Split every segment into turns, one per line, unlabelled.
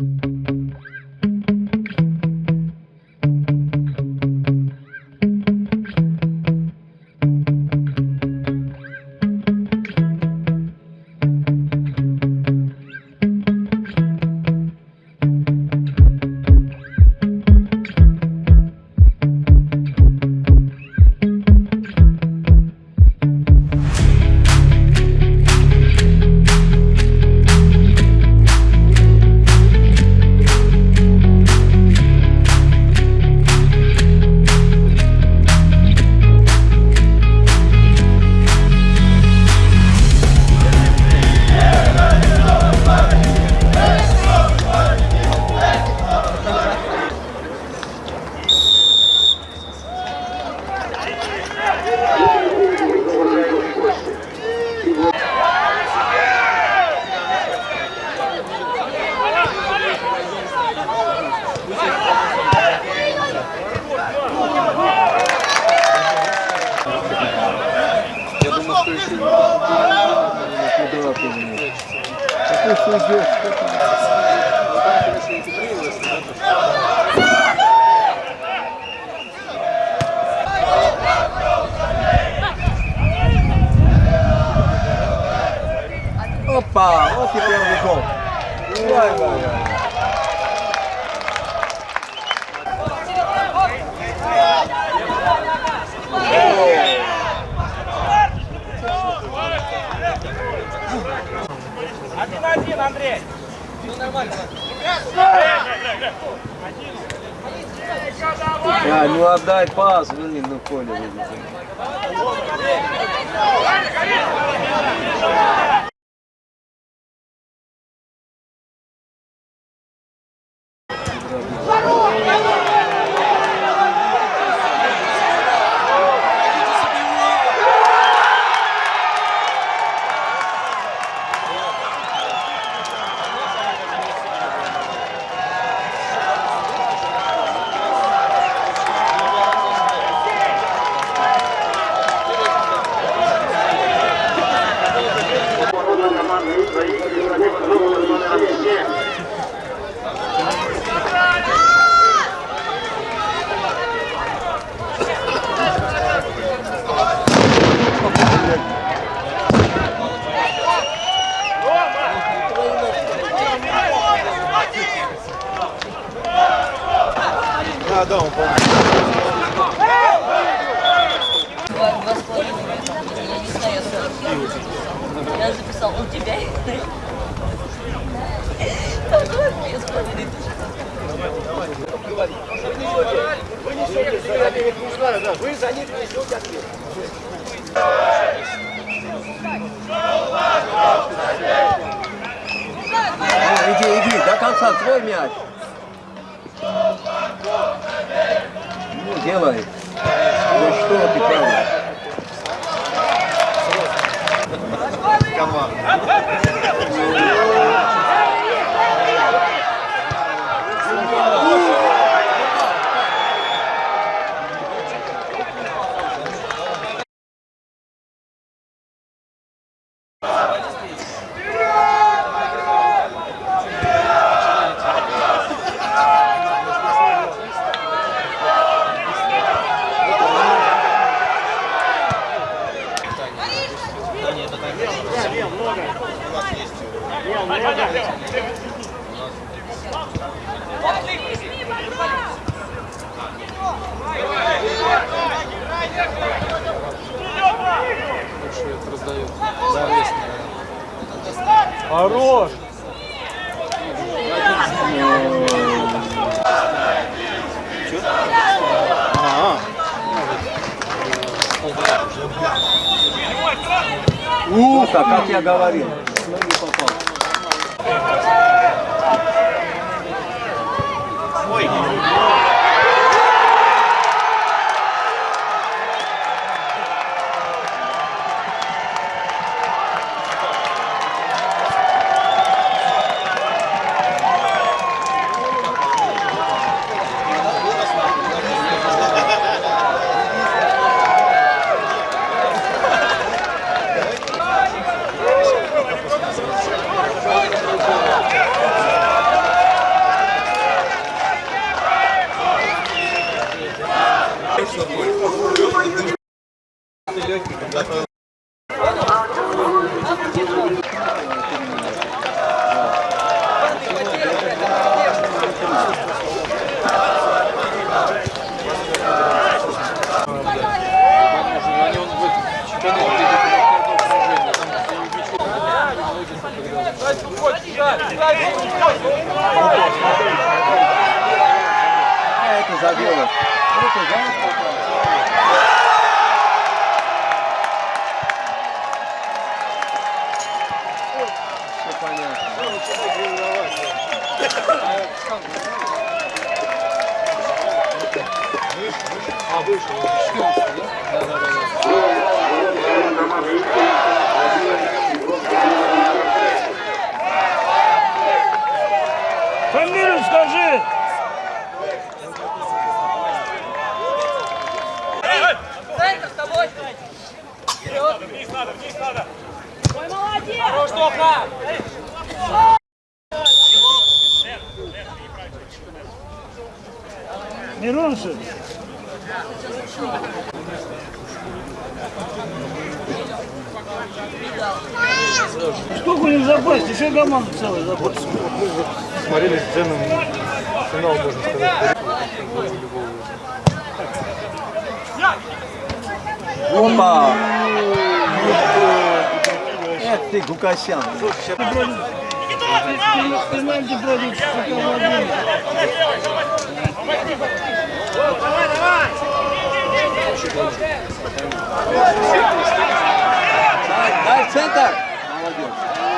Я Какой судья? Опа, вот и первый гол. Ой, ой,
Один Андрей.
А, ну отдай пас, блин, ну Коля. блин.
У тебя. Там два две с половиной
Вы за них несете ответ.
Иди, иди, до конца, твой мяч. Ну, делай. Ну что ты, правда? Yalvar. дают. Да.
Хорош!
Ух, а как я говорил, но не попал. Ой. Это жалко. Все понятно.
Фамилию скажи!
Центр с тобой.
Хорош, Тоха!
Мироншин! Сколько у них в целая в запасе.
смотрели с Дженом финал, можно сказать.
Опа! Эх ты, Гукасян.
Пенальти против СК Владимир.
Дай, дай в центр. Молодец.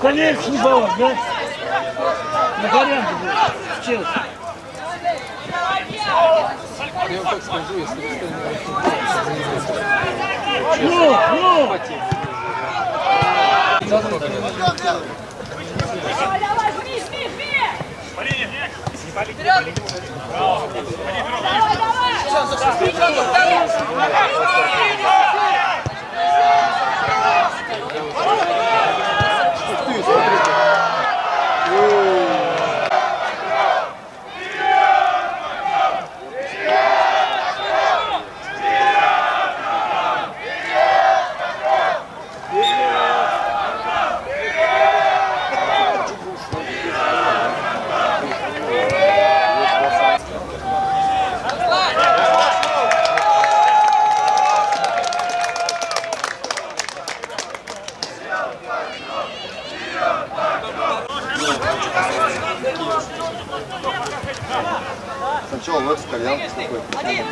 Скорее шлифовать, да? На варианты будет. В Челси. Ну, ну!
Давай, давай, жми, жми, жми!
Вперед!
Давай, давай!
Сначала в этот кальян такой.
Один!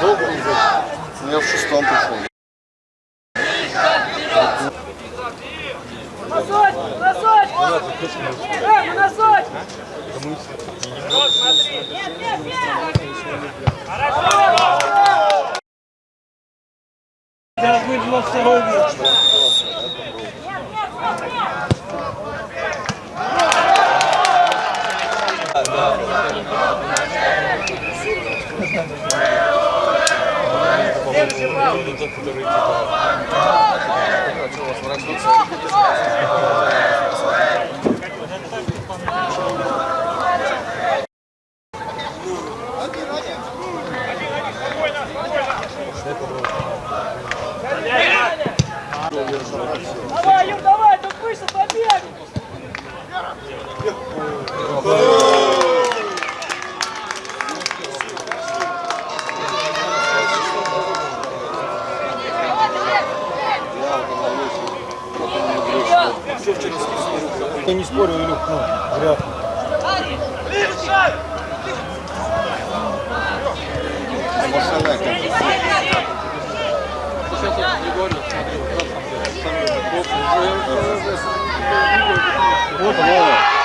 Долго он был? Ну, я в шестом пришел.
Носочек, носочек! Э, носочек! Нет, нет, нет!
Как будет 22 век.
Давай,
Я не спорю, Илюх, ну, вряд ли.
Вот Вова.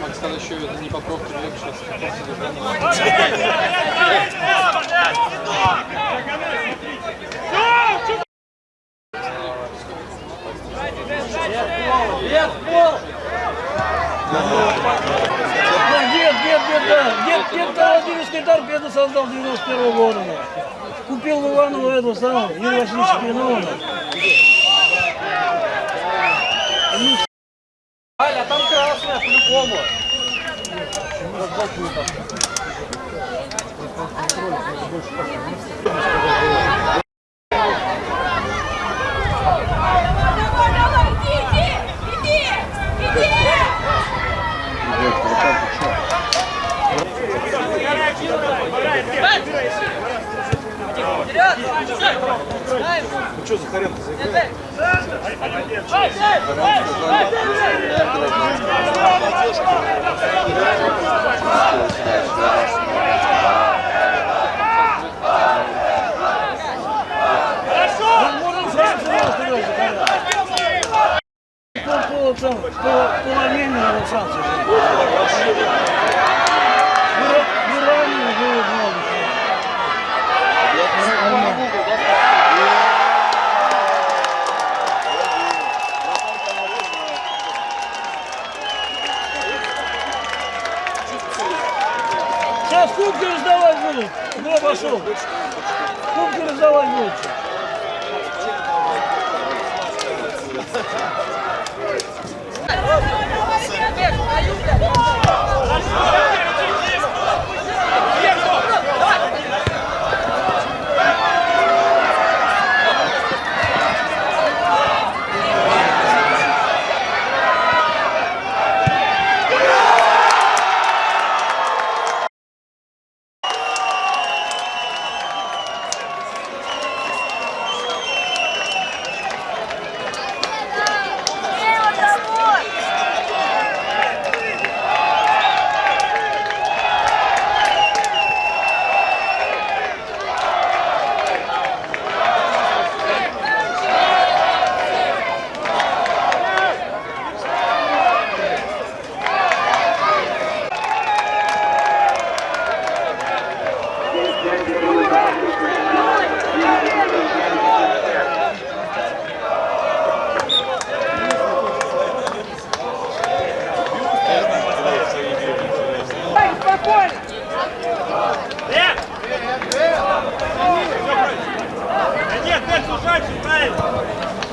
Макс, там еще не поправки легче.
Да, дед, дед, дед, да. Дед, дед Владимирский торпеду создал 91 года. Купил в Иваново эту самую, Юрий Васильевич Пиновна.
Аля, там красная, по-любому.
Давай, давай, иди, иди, иди, иди!
Ну что, Захаренко, заиграй?
Да,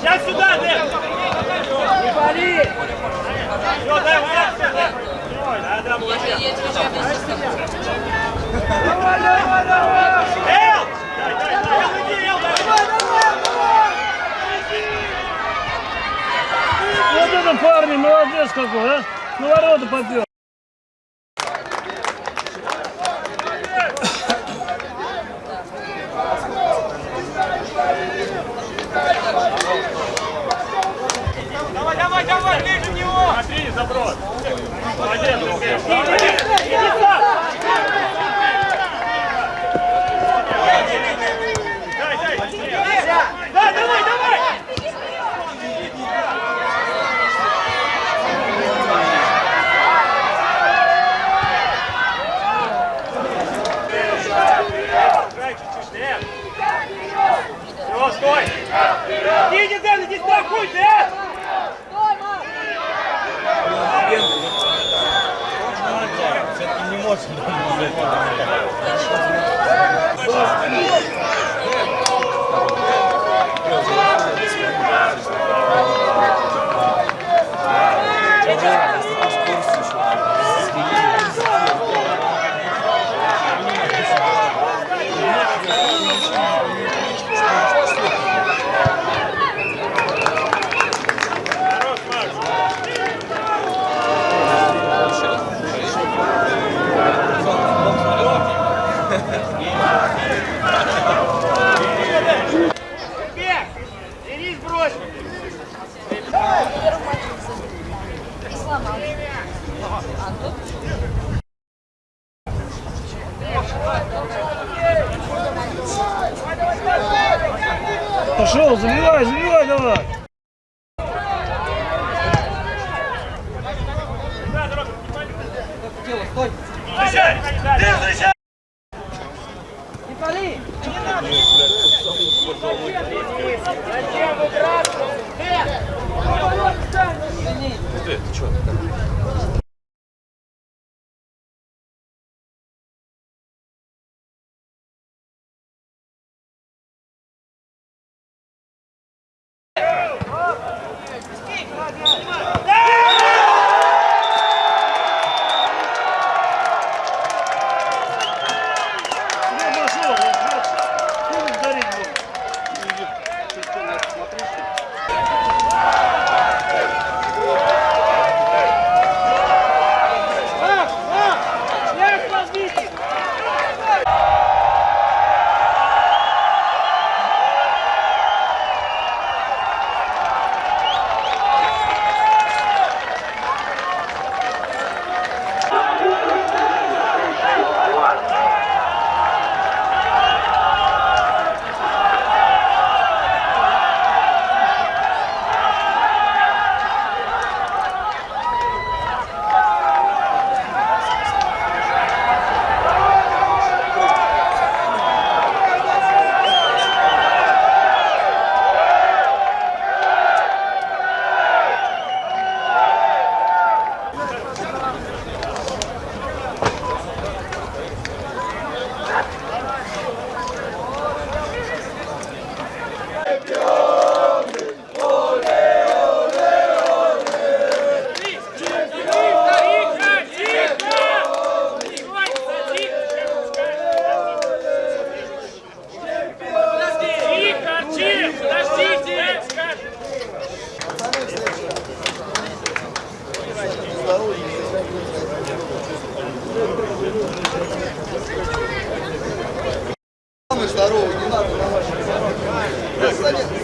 Сейчас
сюда, Дед!
Не вали!
Все, дай, вот так, Ой, да, да, молодец.
Я тебе сейчас объясню.
Давай, давай, давай!
Эл! Дай, дай, дай, Эл, иди, Эл, дай.
Вот это парни, молодец какой, а? На ворота попер.
Давай, давай, давай, ближе него! Смотри, заброс. Молодец, Сергей. Дай, дай, Да, давай, давай! Играй чуть-чуть, Дэн. Все, стой! Иди, иди, Дэн, иди страхуй, Дэн! Хорош,
здоровый, не надо на ваши. Саня, Саня, Саня.